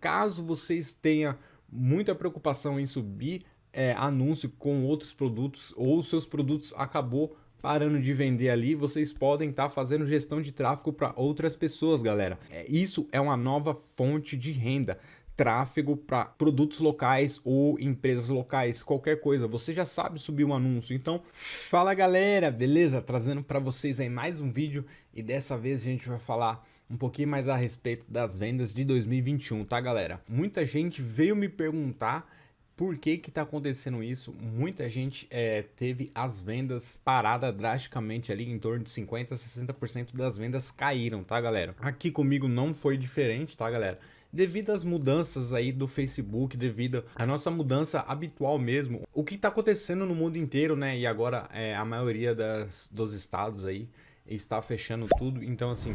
Caso vocês tenham muita preocupação em subir é, anúncio com outros produtos ou seus produtos acabou parando de vender ali, vocês podem estar tá fazendo gestão de tráfego para outras pessoas, galera. É, isso é uma nova fonte de renda tráfego para produtos locais ou empresas locais, qualquer coisa, você já sabe subir um anúncio. Então, fala galera, beleza? Trazendo para vocês aí mais um vídeo e dessa vez a gente vai falar um pouquinho mais a respeito das vendas de 2021, tá galera? Muita gente veio me perguntar por que que tá acontecendo isso? Muita gente é, teve as vendas paradas drasticamente ali, em torno de 50% a 60% das vendas caíram, tá galera? Aqui comigo não foi diferente, tá galera? devido às mudanças aí do Facebook, devido à nossa mudança habitual mesmo, o que está acontecendo no mundo inteiro, né? E agora é, a maioria das, dos estados aí está fechando tudo, então assim,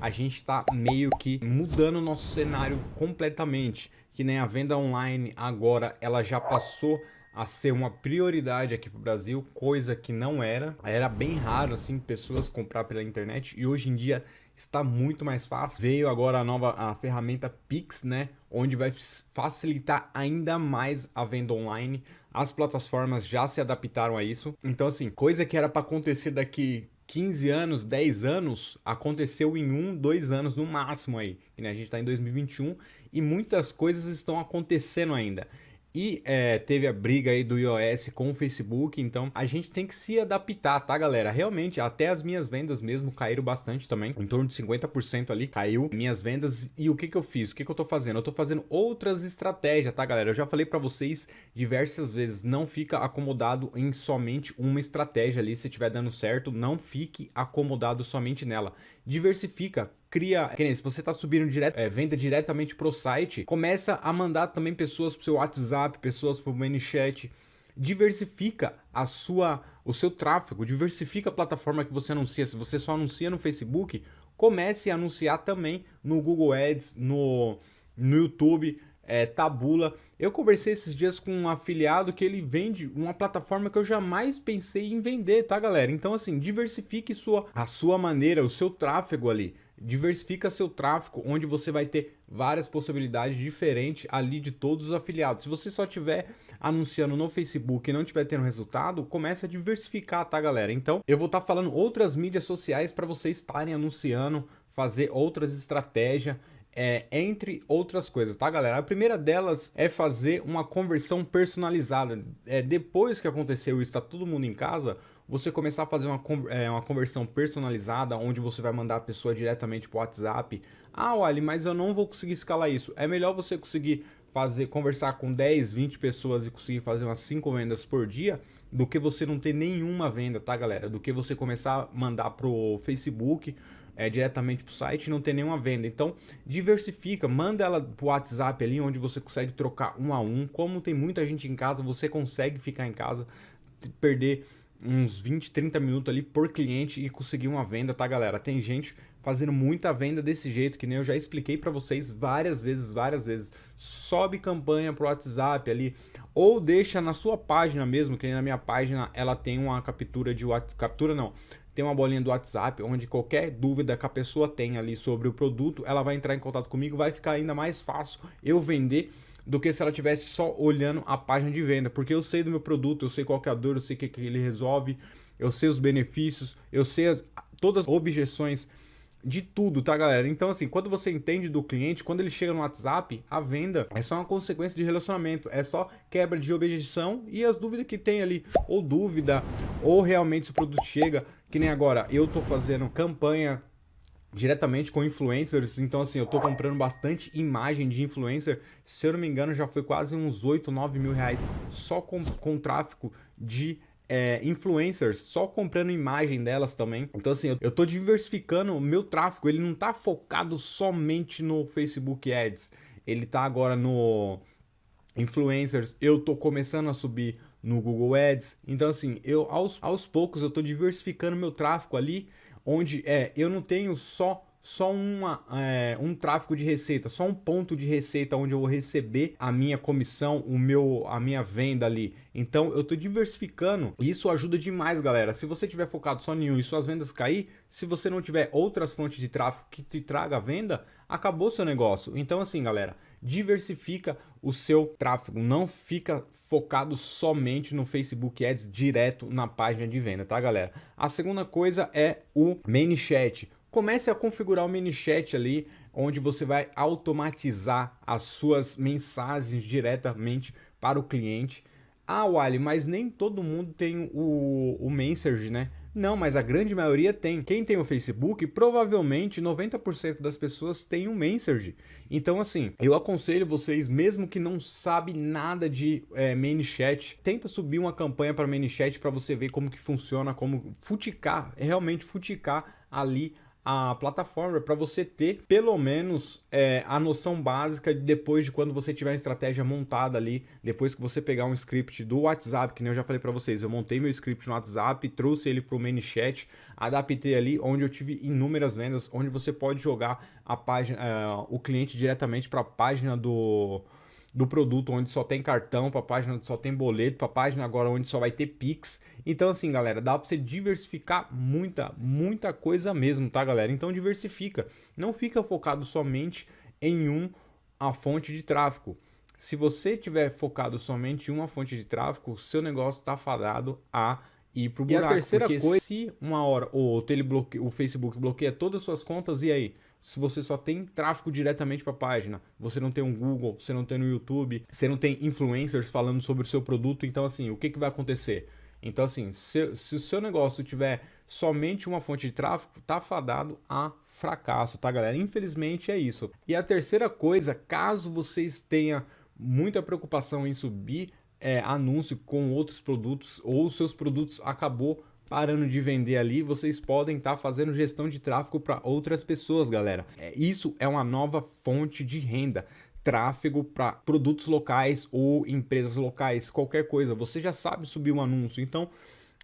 a gente está meio que mudando o nosso cenário completamente, que nem a venda online agora, ela já passou a ser uma prioridade aqui para o Brasil, coisa que não era. Era bem raro assim pessoas comprar pela internet e hoje em dia está muito mais fácil. Veio agora a nova a ferramenta Pix, né, onde vai facilitar ainda mais a venda online. As plataformas já se adaptaram a isso. Então assim, coisa que era para acontecer daqui 15 anos, 10 anos, aconteceu em um, dois anos no máximo aí. Né? A gente está em 2021 e muitas coisas estão acontecendo ainda. E é, teve a briga aí do iOS com o Facebook, então a gente tem que se adaptar, tá galera? Realmente, até as minhas vendas mesmo caíram bastante também, em torno de 50% ali caiu minhas vendas. E o que que eu fiz? O que que eu tô fazendo? Eu tô fazendo outras estratégias, tá galera? Eu já falei pra vocês diversas vezes, não fica acomodado em somente uma estratégia ali, se estiver dando certo, não fique acomodado somente nela. Diversifica, cria, que nem se você está subindo direto, é, venda diretamente pro site, começa a mandar também pessoas pro seu WhatsApp, pessoas pro ManyChat, diversifica a sua, o seu tráfego, diversifica a plataforma que você anuncia. Se você só anuncia no Facebook, comece a anunciar também no Google Ads, no, no YouTube, é, Tabula. Eu conversei esses dias com um afiliado que ele vende uma plataforma que eu jamais pensei em vender, tá galera? Então assim, diversifique sua, a sua maneira, o seu tráfego ali diversifica seu tráfego, onde você vai ter várias possibilidades diferentes ali de todos os afiliados. Se você só tiver anunciando no Facebook e não tiver tendo resultado, comece a diversificar, tá galera? Então, eu vou estar tá falando outras mídias sociais para vocês estarem anunciando, fazer outras estratégias, é, entre outras coisas, tá galera? A primeira delas é fazer uma conversão personalizada. É, depois que aconteceu isso, está todo mundo em casa, você começar a fazer uma, é, uma conversão personalizada, onde você vai mandar a pessoa diretamente para o WhatsApp. Ah, olha, mas eu não vou conseguir escalar isso. É melhor você conseguir fazer conversar com 10, 20 pessoas e conseguir fazer umas 5 vendas por dia, do que você não ter nenhuma venda, tá galera? Do que você começar a mandar pro Facebook, é, diretamente pro site e não ter nenhuma venda. Então, diversifica, manda ela pro WhatsApp ali, onde você consegue trocar um a um. Como tem muita gente em casa, você consegue ficar em casa, perder uns 20, 30 minutos ali por cliente e conseguir uma venda, tá galera? Tem gente fazendo muita venda desse jeito, que nem eu já expliquei para vocês várias vezes, várias vezes. Sobe campanha pro WhatsApp ali, ou deixa na sua página mesmo, que nem na minha página ela tem uma captura de WhatsApp, captura não, tem uma bolinha do WhatsApp, onde qualquer dúvida que a pessoa tem ali sobre o produto, ela vai entrar em contato comigo, vai ficar ainda mais fácil eu vender do que se ela tivesse só olhando a página de venda, porque eu sei do meu produto, eu sei qual é a dor, eu sei o que, que ele resolve, eu sei os benefícios, eu sei as, todas as objeções de tudo, tá galera? Então assim, quando você entende do cliente, quando ele chega no WhatsApp, a venda é só uma consequência de relacionamento, é só quebra de objeção e as dúvidas que tem ali, ou dúvida, ou realmente se o produto chega, que nem agora, eu tô fazendo campanha diretamente com influencers, então assim, eu tô comprando bastante imagem de influencer, se eu não me engano já foi quase uns 8, 9 mil reais só com, com tráfico de é, influencers, só comprando imagem delas também. Então assim, eu, eu tô diversificando o meu tráfego, ele não tá focado somente no Facebook Ads, ele tá agora no influencers, eu tô começando a subir no Google Ads, então assim, eu aos, aos poucos eu tô diversificando meu tráfego ali, onde é, eu não tenho só só uma, é, um tráfego de receita, só um ponto de receita onde eu vou receber a minha comissão, o meu, a minha venda ali. Então eu estou diversificando e isso ajuda demais, galera. Se você tiver focado só em um e suas vendas cair, se você não tiver outras fontes de tráfego que te traga venda, acabou seu negócio. Então assim, galera, diversifica o seu tráfego, não fica focado somente no Facebook Ads direto na página de venda, tá galera? A segunda coisa é o ManyChat. Comece a configurar o ManyChat ali, onde você vai automatizar as suas mensagens diretamente para o cliente. Ah, Wally, mas nem todo mundo tem o, o Messenger, né? Não, mas a grande maioria tem. Quem tem o Facebook, provavelmente 90% das pessoas tem o Messenger. Então, assim, eu aconselho vocês, mesmo que não sabe nada de é, ManyChat, tenta subir uma campanha para ManyChat para você ver como que funciona, como futicar, realmente futicar ali a plataforma para você ter pelo menos é, a noção básica de depois de quando você tiver a estratégia montada ali, depois que você pegar um script do WhatsApp, que nem eu já falei para vocês, eu montei meu script no WhatsApp, trouxe ele para o ManyChat, adaptei ali onde eu tive inúmeras vendas, onde você pode jogar a página, é, o cliente diretamente para a página do do produto onde só tem cartão, para página onde só tem boleto, para página agora onde só vai ter Pix. Então assim, galera, dá para você diversificar muita, muita coisa mesmo, tá, galera? Então diversifica. Não fica focado somente em um a fonte de tráfego. Se você tiver focado somente em uma fonte de tráfego, seu negócio está fadado a ir pro buraco. E a terceira coisa, se uma hora ou outra ele bloqueia, o Facebook bloqueia todas as suas contas, e aí? Se você só tem tráfego diretamente para a página, você não tem um Google, você não tem no YouTube, você não tem influencers falando sobre o seu produto, então assim, o que, que vai acontecer? Então assim, se, se o seu negócio tiver somente uma fonte de tráfego, tá fadado a fracasso, tá galera? Infelizmente é isso. E a terceira coisa, caso vocês tenham muita preocupação em subir é, anúncio com outros produtos ou seus produtos acabou parando de vender ali, vocês podem estar tá fazendo gestão de tráfego para outras pessoas, galera. É, isso é uma nova fonte de renda tráfego para produtos locais ou empresas locais, qualquer coisa. Você já sabe subir um anúncio, então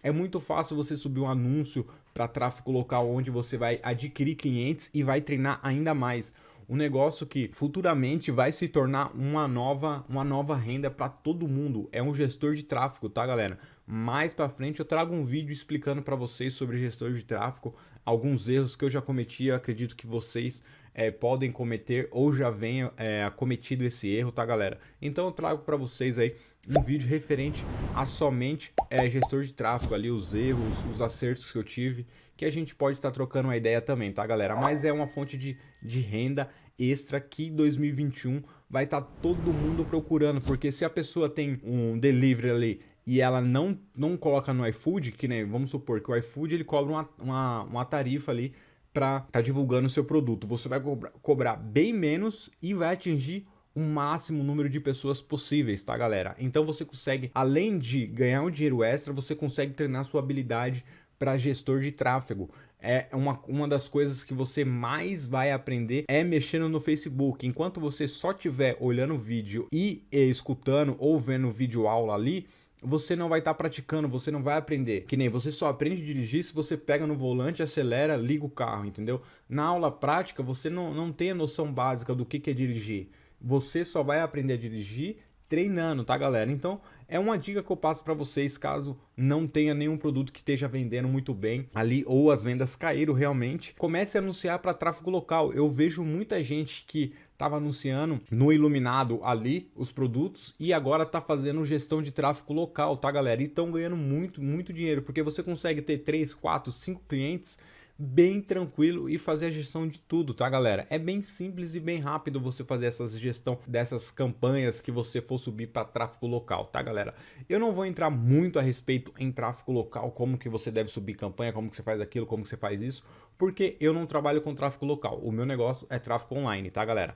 é muito fácil você subir um anúncio para tráfego local onde você vai adquirir clientes e vai treinar ainda mais. Um negócio que futuramente vai se tornar uma nova, uma nova renda para todo mundo. É um gestor de tráfego, tá, galera? Mais para frente eu trago um vídeo explicando para vocês sobre gestor de tráfego, alguns erros que eu já cometi, acredito que vocês é, podem cometer ou já venham é, cometido esse erro, tá galera? Então eu trago para vocês aí um vídeo referente a somente é, gestor de tráfego ali, os erros, os acertos que eu tive, que a gente pode estar tá trocando uma ideia também, tá galera? Mas é uma fonte de, de renda extra que 2021 vai estar tá todo mundo procurando, porque se a pessoa tem um delivery ali e ela não, não coloca no iFood, que nem, vamos supor que o iFood ele cobra uma, uma, uma tarifa ali para estar tá divulgando o seu produto. Você vai cobrar, cobrar bem menos e vai atingir o máximo número de pessoas possíveis, tá galera? Então você consegue, além de ganhar um dinheiro extra, você consegue treinar sua habilidade para gestor de tráfego. É uma, uma das coisas que você mais vai aprender é mexendo no Facebook. Enquanto você só estiver olhando o vídeo e, e escutando ou vendo vídeo aula ali, você não vai estar tá praticando, você não vai aprender. Que nem você só aprende a dirigir se você pega no volante, acelera, liga o carro, entendeu? Na aula prática, você não, não tem a noção básica do que, que é dirigir. Você só vai aprender a dirigir treinando, tá galera? Então é uma dica que eu passo para vocês caso não tenha nenhum produto que esteja vendendo muito bem ali ou as vendas caíram realmente. Comece a anunciar para tráfego local. Eu vejo muita gente que estava anunciando no Iluminado ali os produtos e agora está fazendo gestão de tráfego local, tá galera? E estão ganhando muito, muito dinheiro porque você consegue ter 3, 4, 5 clientes bem tranquilo e fazer a gestão de tudo, tá galera? É bem simples e bem rápido você fazer essa gestão dessas campanhas que você for subir para tráfego local, tá galera? Eu não vou entrar muito a respeito em tráfego local, como que você deve subir campanha, como que você faz aquilo, como que você faz isso, porque eu não trabalho com tráfego local, o meu negócio é tráfego online, tá galera?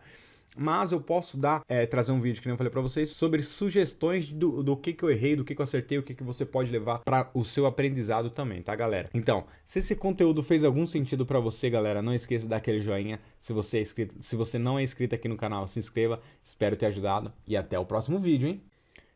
Mas eu posso dar, é, trazer um vídeo que eu falei para vocês sobre sugestões do, do que, que eu errei, do que, que eu acertei, o que, que você pode levar para o seu aprendizado também, tá galera? Então, se esse conteúdo fez algum sentido para você, galera, não esqueça de dar aquele joinha. Se você, é inscrito, se você não é inscrito aqui no canal, se inscreva. Espero ter ajudado e até o próximo vídeo, hein?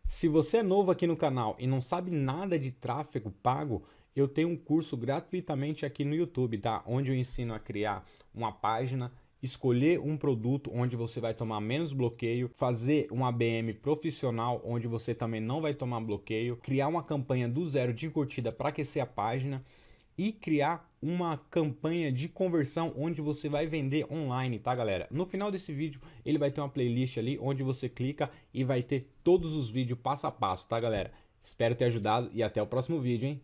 Se você é novo aqui no canal e não sabe nada de tráfego pago, eu tenho um curso gratuitamente aqui no YouTube, tá? Onde eu ensino a criar uma página escolher um produto onde você vai tomar menos bloqueio, fazer um ABM profissional onde você também não vai tomar bloqueio, criar uma campanha do zero de curtida para aquecer a página e criar uma campanha de conversão onde você vai vender online, tá galera? No final desse vídeo ele vai ter uma playlist ali onde você clica e vai ter todos os vídeos passo a passo, tá galera? Espero ter ajudado e até o próximo vídeo, hein?